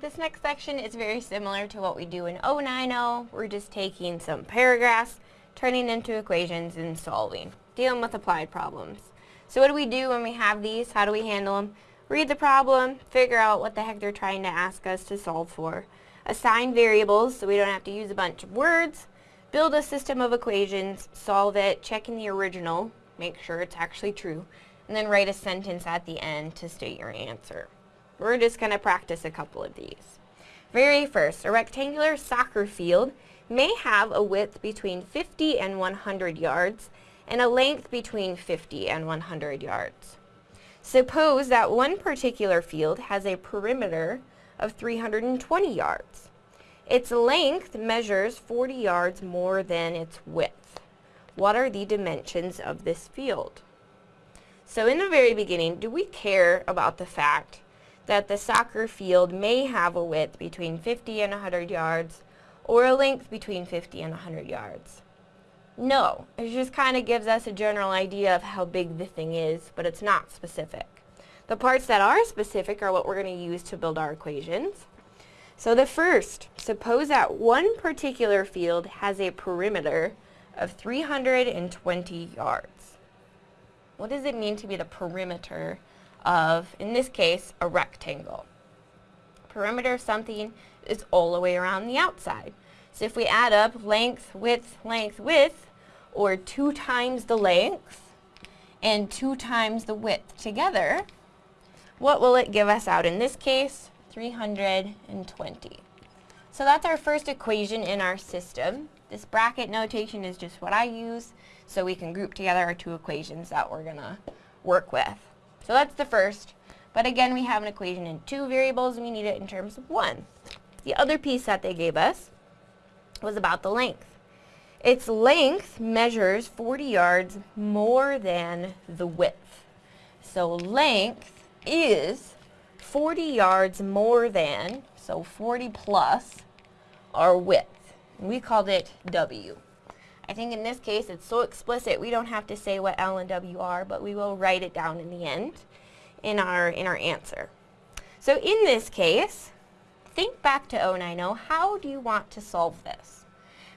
This next section is very similar to what we do in 090. We're just taking some paragraphs, turning into equations, and solving. Dealing with applied problems. So what do we do when we have these? How do we handle them? Read the problem, figure out what the heck they're trying to ask us to solve for. Assign variables so we don't have to use a bunch of words. Build a system of equations, solve it, check in the original, make sure it's actually true, and then write a sentence at the end to state your answer. We're just going to practice a couple of these. Very first, a rectangular soccer field may have a width between 50 and 100 yards and a length between 50 and 100 yards. Suppose that one particular field has a perimeter of 320 yards. Its length measures 40 yards more than its width. What are the dimensions of this field? So in the very beginning, do we care about the fact that the soccer field may have a width between 50 and 100 yards or a length between 50 and 100 yards. No, it just kind of gives us a general idea of how big the thing is, but it's not specific. The parts that are specific are what we're going to use to build our equations. So the first, suppose that one particular field has a perimeter of 320 yards. What does it mean to be the perimeter of, in this case, a rectangle. Perimeter of something is all the way around the outside. So if we add up length, width, length, width, or 2 times the length and 2 times the width together, what will it give us out in this case? 320. So that's our first equation in our system. This bracket notation is just what I use so we can group together our two equations that we're going to work with. So that's the first. But again, we have an equation in two variables, and we need it in terms of one. The other piece that they gave us was about the length. Its length measures 40 yards more than the width. So length is 40 yards more than, so 40 plus, our width. we called it W. I think in this case it's so explicit we don't have to say what L and W are, but we will write it down in the end in our, in our answer. So in this case, think back to 090, how do you want to solve this?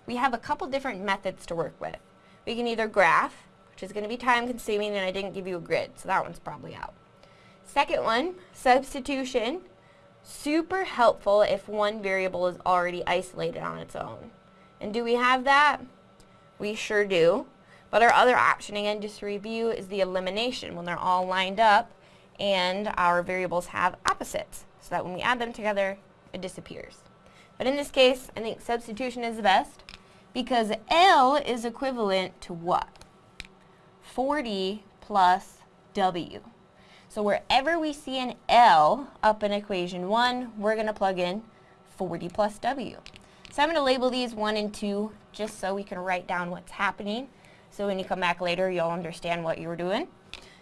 We have a couple different methods to work with. We can either graph, which is going to be time consuming and I didn't give you a grid, so that one's probably out. Second one, substitution, super helpful if one variable is already isolated on its own. And do we have that? We sure do. But our other option, again, just to review, is the elimination when they're all lined up and our variables have opposites so that when we add them together, it disappears. But in this case, I think substitution is the best because L is equivalent to what? 40 plus W. So wherever we see an L up in equation 1, we're going to plug in 40 plus W. So I'm going to label these 1 and 2 just so we can write down what's happening. So when you come back later, you'll understand what you were doing.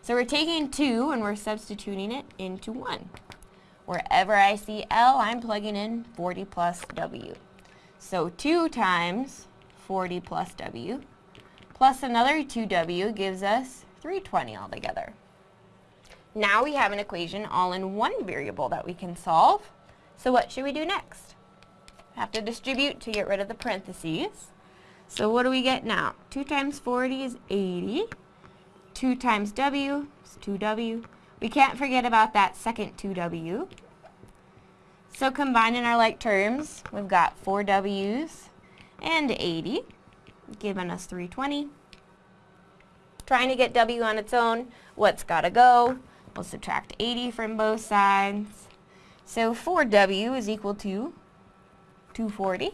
So we're taking 2 and we're substituting it into 1. Wherever I see L, I'm plugging in 40 plus W. So 2 times 40 plus W plus another 2W gives us 320 altogether. Now we have an equation all in one variable that we can solve. So what should we do next? Have to distribute to get rid of the parentheses. So what do we get now? 2 times 40 is 80. 2 times W is 2W. We can't forget about that second 2W. So combining our like terms, we've got 4 W's and 80, giving us 320. Trying to get W on its own, what's got to go? We'll subtract 80 from both sides. So 4W is equal to 240.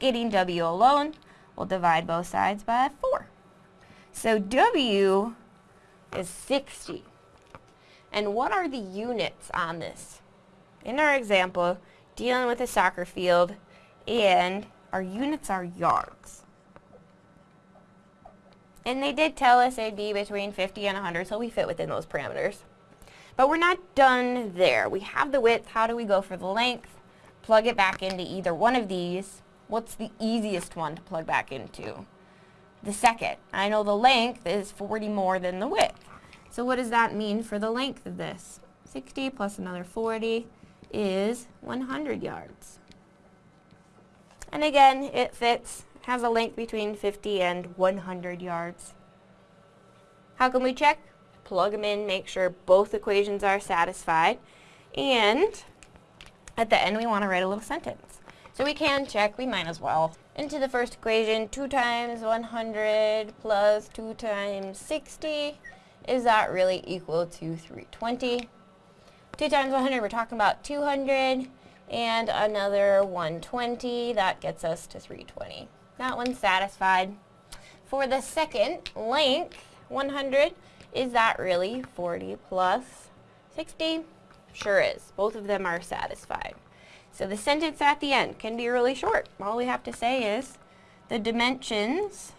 Getting W alone, we'll divide both sides by 4. So W is 60. And what are the units on this? In our example, dealing with a soccer field, and our units are yards. And they did tell us it'd be between 50 and 100, so we fit within those parameters. But we're not done there. We have the width. How do we go for the length? Plug it back into either one of these what's the easiest one to plug back into? The second. I know the length is 40 more than the width. So what does that mean for the length of this? 60 plus another 40 is 100 yards. And again, it fits, has a length between 50 and 100 yards. How can we check? Plug them in, make sure both equations are satisfied, and at the end we want to write a little sentence. So we can check, we might as well. Into the first equation, 2 times 100 plus 2 times 60, is that really equal to 320? 2 times 100, we're talking about 200, and another 120, that gets us to 320. That one's satisfied. For the second length, 100, is that really 40 plus 60? Sure is. Both of them are satisfied. So the sentence at the end can be really short. All we have to say is the dimensions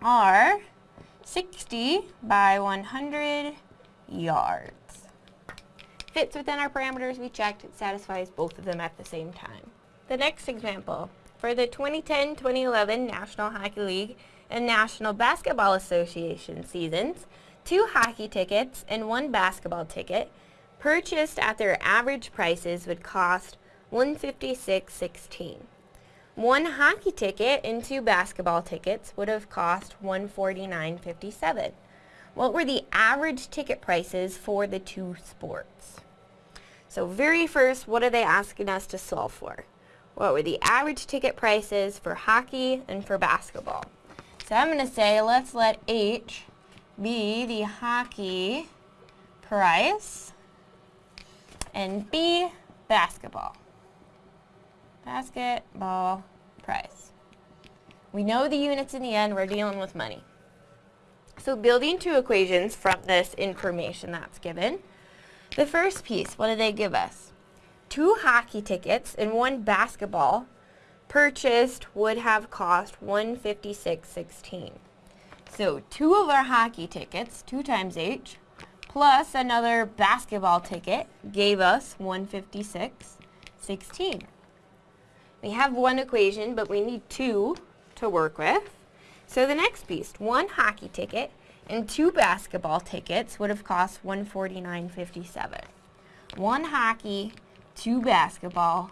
are 60 by 100 yards. Fits within our parameters we checked. It satisfies both of them at the same time. The next example. For the 2010-2011 National Hockey League and National Basketball Association seasons, two hockey tickets and one basketball ticket purchased at their average prices would cost 156.16. One hockey ticket and two basketball tickets would have cost 149.57. What were the average ticket prices for the two sports? So very first, what are they asking us to solve for? What were the average ticket prices for hockey and for basketball? So I'm going to say let's let H be the hockey price and B basketball. Basketball price. We know the units in the end, we're dealing with money. So building two equations from this information that's given. The first piece, what do they give us? Two hockey tickets and one basketball purchased would have cost 156.16. So two of our hockey tickets, two times H, plus another basketball ticket gave us 156.16. We have one equation, but we need two to work with. So the next piece, one hockey ticket and two basketball tickets would have cost 149.57. One hockey, two basketball,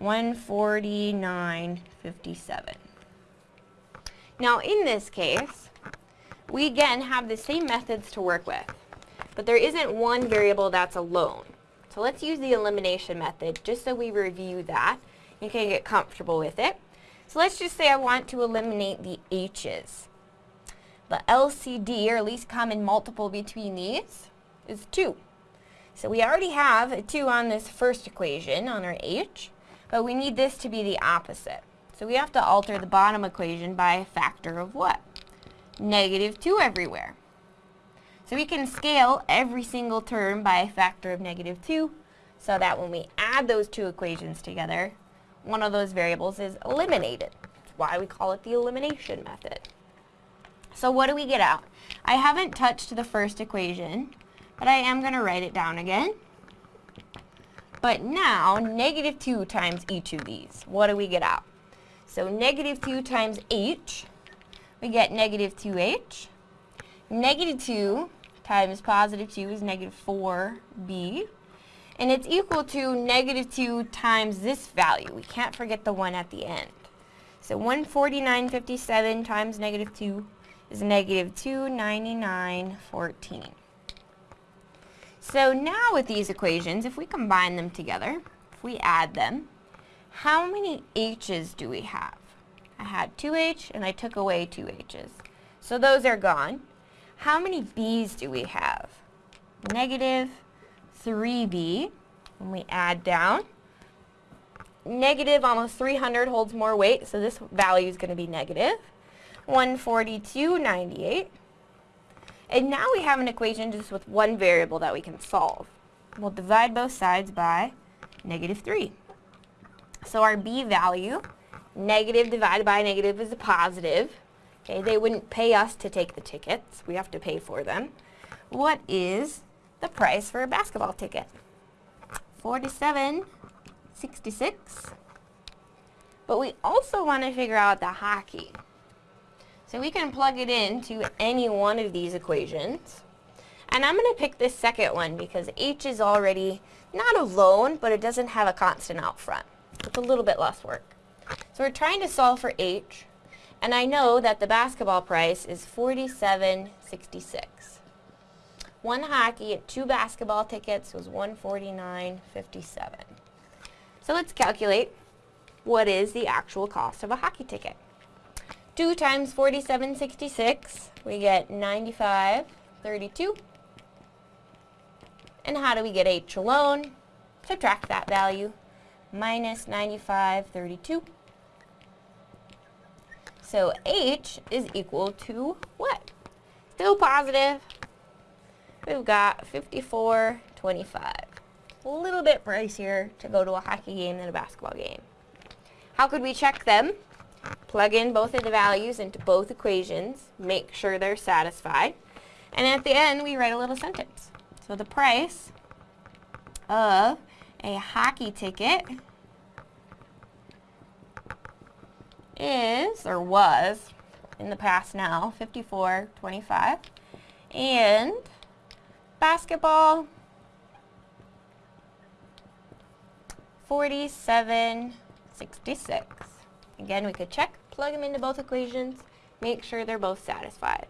149.57. Now in this case, we again have the same methods to work with, but there isn't one variable that's alone. So let's use the elimination method just so we review that. You can get comfortable with it. So let's just say I want to eliminate the h's. The LCD, or least common multiple between these, is 2. So we already have a 2 on this first equation, on our h, but we need this to be the opposite. So we have to alter the bottom equation by a factor of what? negative 2 everywhere. So we can scale every single term by a factor of negative 2 so that when we add those two equations together, one of those variables is eliminated. That's why we call it the elimination method. So what do we get out? I haven't touched the first equation, but I am going to write it down again. But now, negative 2 times each of these, what do we get out? So negative 2 times h we get negative 2h. Negative 2 times positive 2 is negative 4b. And it's equal to negative 2 times this value. We can't forget the 1 at the end. So 149.57 times negative 2 is negative 299.14. So now with these equations, if we combine them together, if we add them, how many h's do we have? I had 2H and I took away 2 H's. So those are gone. How many B's do we have? Negative 3B. When we add down, negative almost 300 holds more weight, so this value is going to be negative. 142.98. And now we have an equation just with one variable that we can solve. We'll divide both sides by negative 3. So our B value Negative divided by negative is a positive. Okay, they wouldn't pay us to take the tickets. We have to pay for them. What is the price for a basketball ticket? 47.66. But we also want to figure out the hockey. So we can plug it into any one of these equations. And I'm going to pick this second one because H is already not alone, but it doesn't have a constant out front. It's a little bit less work. So we're trying to solve for H, and I know that the basketball price is $47.66. One hockey and two basketball tickets was $149.57. So let's calculate what is the actual cost of a hockey ticket. 2 times 47.66, we get 95.32. And how do we get H alone? Subtract that value, minus 95.32. So H is equal to what? Still positive. We've got 54.25. A little bit pricier to go to a hockey game than a basketball game. How could we check them? Plug in both of the values into both equations, make sure they're satisfied, and at the end we write a little sentence. So the price of a hockey ticket is, or was, in the past now, 54.25. And basketball, 47.66. Again, we could check, plug them into both equations, make sure they're both satisfied.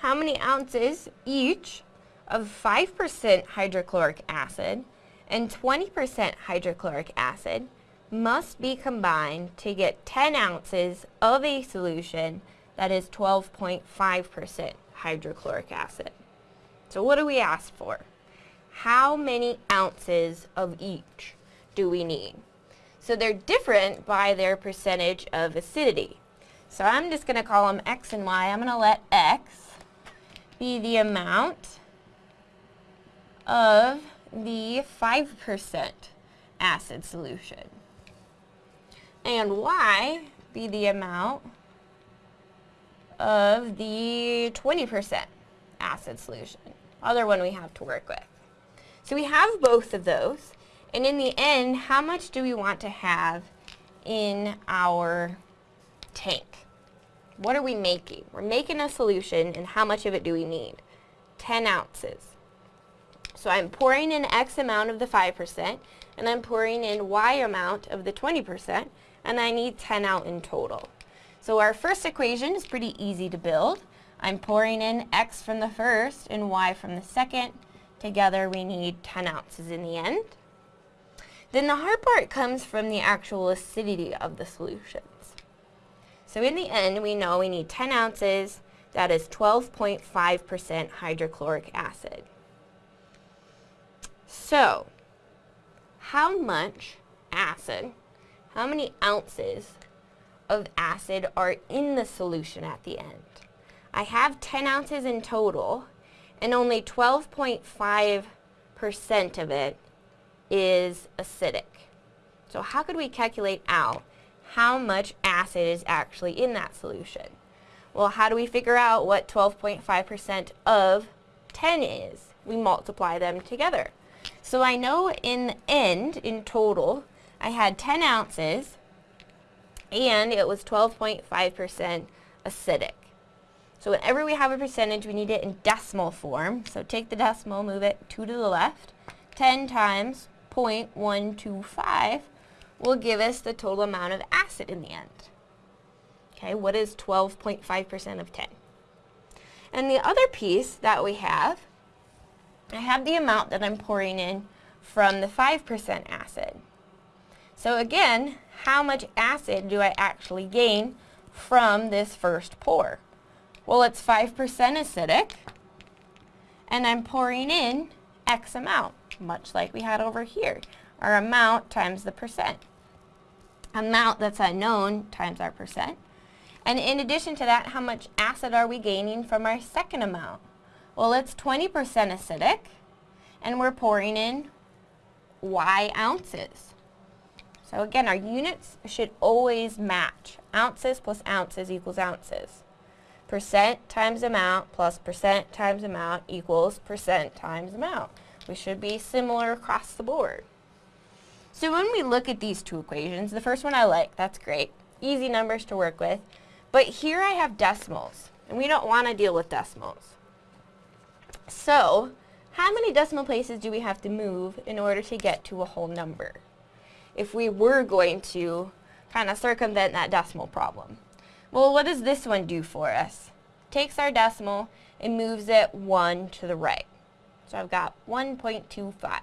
How many ounces each of 5% hydrochloric acid and 20% hydrochloric acid must be combined to get 10 ounces of a solution that is 12.5% hydrochloric acid. So what do we ask for? How many ounces of each do we need? So they're different by their percentage of acidity. So I'm just going to call them X and Y. I'm going to let X be the amount of the 5% acid solution and y be the amount of the 20% acid solution, other one we have to work with. So we have both of those, and in the end, how much do we want to have in our tank? What are we making? We're making a solution, and how much of it do we need? 10 ounces. So I'm pouring in X amount of the 5%, and I'm pouring in Y amount of the 20%, and I need 10 out in total. So our first equation is pretty easy to build. I'm pouring in x from the first and y from the second. Together we need 10 ounces in the end. Then the hard part comes from the actual acidity of the solutions. So in the end, we know we need 10 ounces, that is 12.5% hydrochloric acid. So, how much acid how many ounces of acid are in the solution at the end. I have 10 ounces in total, and only 12.5% of it is acidic. So how could we calculate out how much acid is actually in that solution? Well, how do we figure out what 12.5% of 10 is? We multiply them together. So I know in the end, in total, I had 10 ounces and it was 12.5% acidic. So whenever we have a percentage, we need it in decimal form. So take the decimal, move it 2 to the left. 10 times 0.125 will give us the total amount of acid in the end. Okay, what is 12.5% of 10? And the other piece that we have, I have the amount that I'm pouring in from the 5% acid. So again, how much acid do I actually gain from this first pour? Well, it's 5% acidic, and I'm pouring in X amount, much like we had over here. Our amount times the percent. Amount that's unknown times our percent. And in addition to that, how much acid are we gaining from our second amount? Well, it's 20% acidic, and we're pouring in Y ounces. So again, our units should always match. Ounces plus ounces equals ounces. Percent times amount plus percent times amount equals percent times amount. We should be similar across the board. So when we look at these two equations, the first one I like, that's great. Easy numbers to work with. But here I have decimals, and we don't want to deal with decimals. So how many decimal places do we have to move in order to get to a whole number? If we were going to kind of circumvent that decimal problem. Well, what does this one do for us? Takes our decimal and moves it one to the right. So I've got 1.25.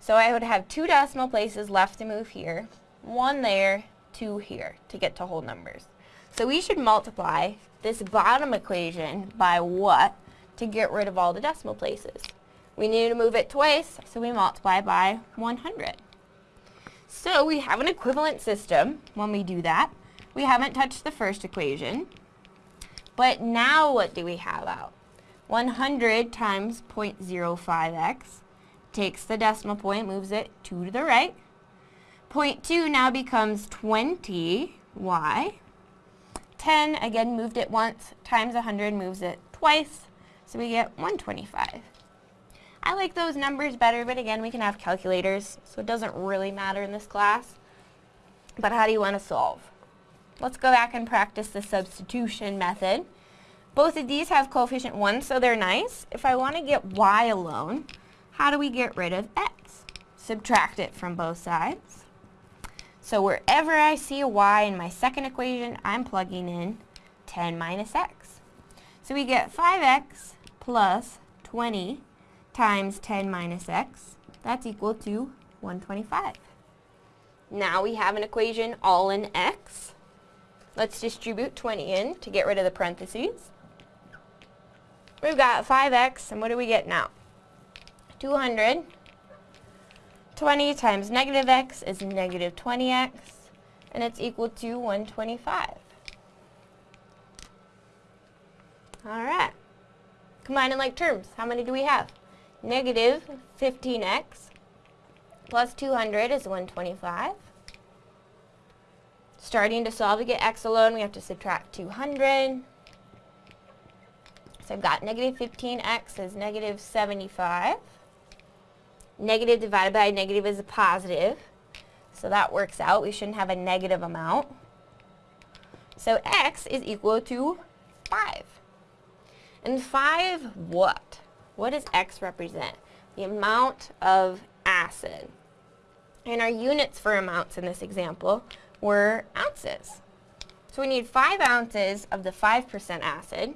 So I would have two decimal places left to move here, one there, two here to get to whole numbers. So we should multiply this bottom equation by what to get rid of all the decimal places? We need to move it twice, so we multiply by 100. So we have an equivalent system when we do that. We haven't touched the first equation. But now what do we have out? 100 times 0.05x takes the decimal point, moves it 2 to the right. 0.2 now becomes 20y. 10, again moved it once, times 100 moves it twice, so we get 125. I like those numbers better, but again, we can have calculators, so it doesn't really matter in this class. But how do you want to solve? Let's go back and practice the substitution method. Both of these have coefficient 1, so they're nice. If I want to get y alone, how do we get rid of x? Subtract it from both sides. So wherever I see a y in my second equation, I'm plugging in 10 minus x. So we get 5x plus 20 times 10 minus x. That's equal to 125. Now we have an equation all in x. Let's distribute 20 in to get rid of the parentheses. We've got 5x, and what do we get now? 200. 20 times negative x is negative 20x, and it's equal to 125. All right. Combining like terms, how many do we have? Negative 15x plus 200 is 125. Starting to solve to get x alone, we have to subtract 200. So I've got negative 15x is negative 75. Negative divided by negative is a positive. So that works out. We shouldn't have a negative amount. So x is equal to 5. And 5 what? What does X represent? The amount of acid. And our units for amounts in this example were ounces. So we need 5 ounces of the 5% acid.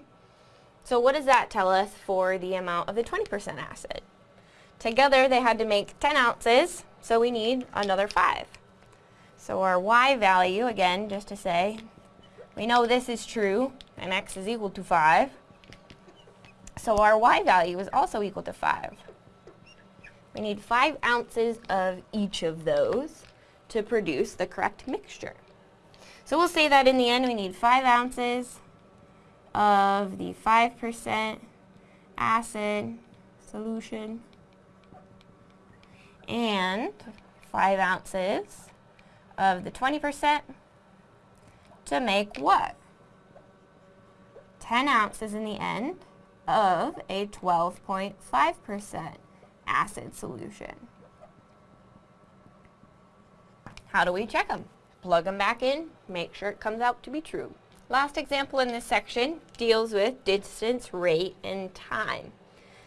So what does that tell us for the amount of the 20% acid? Together they had to make 10 ounces, so we need another 5. So our Y value, again, just to say, we know this is true, and X is equal to 5. So our y value is also equal to 5. We need 5 ounces of each of those to produce the correct mixture. So we'll say that in the end we need 5 ounces of the 5% acid solution and 5 ounces of the 20% to make what? 10 ounces in the end of a 12.5% acid solution. How do we check them? Plug them back in, make sure it comes out to be true. Last example in this section deals with distance, rate, and time.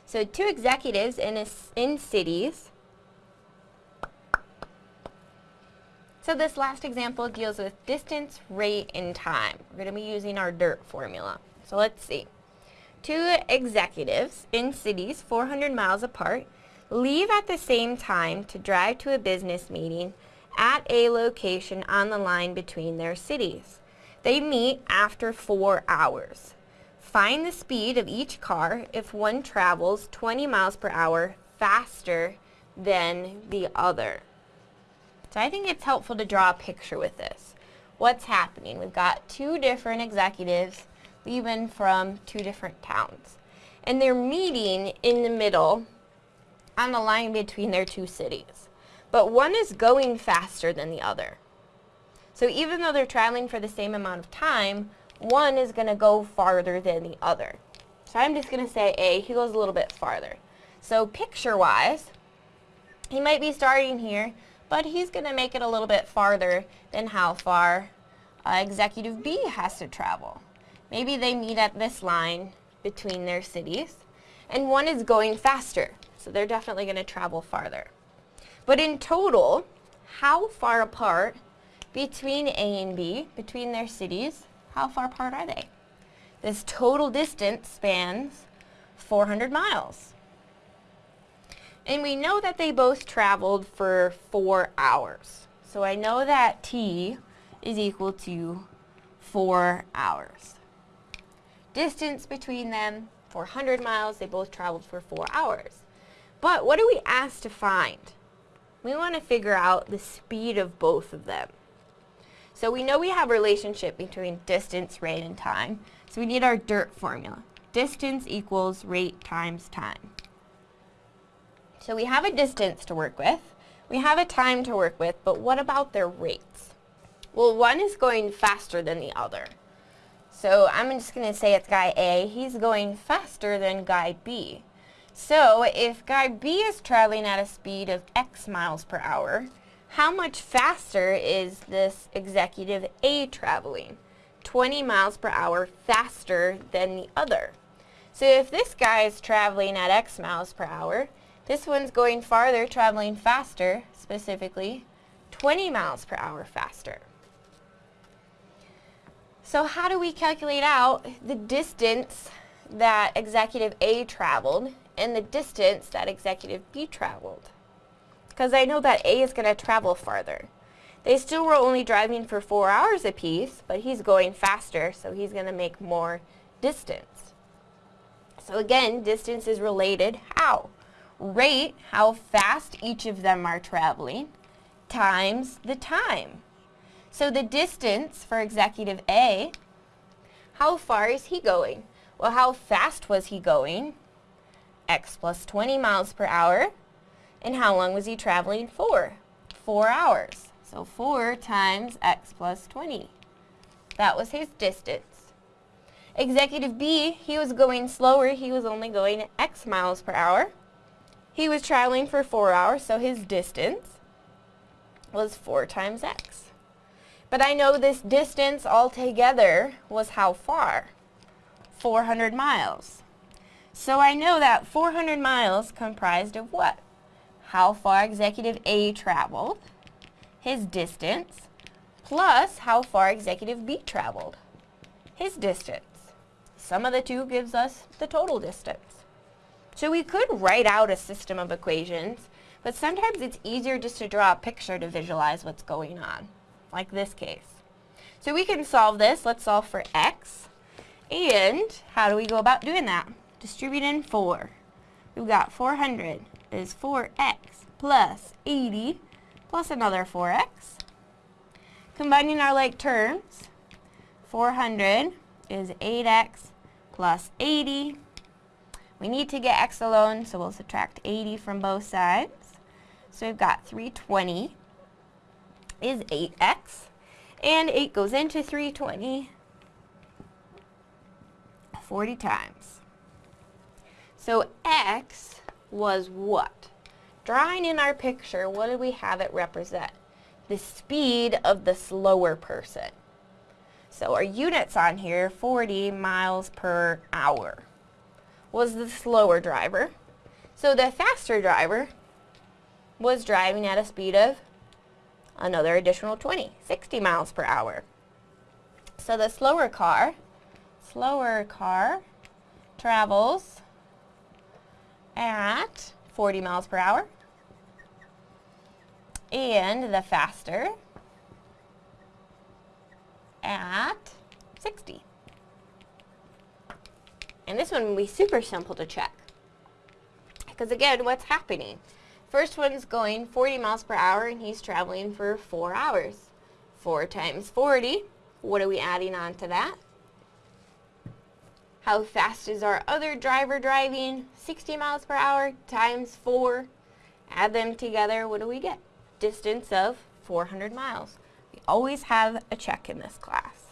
So two executives in, a, in cities. So this last example deals with distance, rate, and time. We're going to be using our DIRT formula. So let's see. Two executives in cities 400 miles apart leave at the same time to drive to a business meeting at a location on the line between their cities. They meet after four hours. Find the speed of each car if one travels 20 miles per hour faster than the other. So I think it's helpful to draw a picture with this. What's happening? We've got two different executives leaving from two different towns. And they're meeting in the middle on the line between their two cities. But one is going faster than the other. So even though they're traveling for the same amount of time, one is going to go farther than the other. So I'm just going to say A, he goes a little bit farther. So picture-wise, he might be starting here, but he's going to make it a little bit farther than how far uh, executive B has to travel. Maybe they meet at this line between their cities. and one is going faster. So they're definitely going to travel farther. But in total, how far apart between A and B, between their cities, how far apart are they? This total distance spans 400 miles. And we know that they both traveled for four hours. So I know that T is equal to four hours. Distance between them, 400 miles, they both traveled for four hours. But what are we asked to find? We want to figure out the speed of both of them. So we know we have a relationship between distance, rate, and time. So we need our DIRT formula. Distance equals rate times time. So we have a distance to work with. We have a time to work with, but what about their rates? Well, one is going faster than the other. So I'm just going to say it's guy A. He's going faster than guy B. So if guy B is traveling at a speed of X miles per hour, how much faster is this executive A traveling? 20 miles per hour faster than the other. So if this guy is traveling at X miles per hour, this one's going farther, traveling faster, specifically 20 miles per hour faster. So how do we calculate out the distance that executive A traveled and the distance that executive B traveled. Because I know that A is going to travel farther. They still were only driving for four hours apiece, but he's going faster, so he's going to make more distance. So again, distance is related. How? Rate, how fast each of them are traveling, times the time. So the distance for executive A, how far is he going? Well, how fast was he going? x plus 20 miles per hour. And how long was he traveling for? Four hours. So 4 times x plus 20. That was his distance. Executive B, he was going slower. He was only going x miles per hour. He was traveling for 4 hours, so his distance was 4 times x. But I know this distance altogether was how far? 400 miles. So I know that 400 miles comprised of what? How far executive A traveled, his distance, plus how far executive B traveled, his distance. Sum of the two gives us the total distance. So we could write out a system of equations, but sometimes it's easier just to draw a picture to visualize what's going on, like this case. So we can solve this. Let's solve for x. And how do we go about doing that? distributing 4. We've got 400 is 4x plus 80 plus another 4x. Combining our like terms, 400 is 8x plus 80. We need to get x alone, so we'll subtract 80 from both sides. So we've got 320 is 8x, and 8 goes into 320 40 times. So x was what? Drawing in our picture, what did we have it represent? The speed of the slower person. So our units on here, 40 miles per hour, was the slower driver. So the faster driver was driving at a speed of another additional 20, 60 miles per hour. So the slower car, slower car travels at 40 miles per hour. And the faster at 60. And this one will be super simple to check. Because again, what's happening? First one's going 40 miles per hour and he's traveling for 4 hours. 4 times 40, what are we adding on to that? How fast is our other driver driving? 60 miles per hour times 4. Add them together, what do we get? Distance of 400 miles. We always have a check in this class.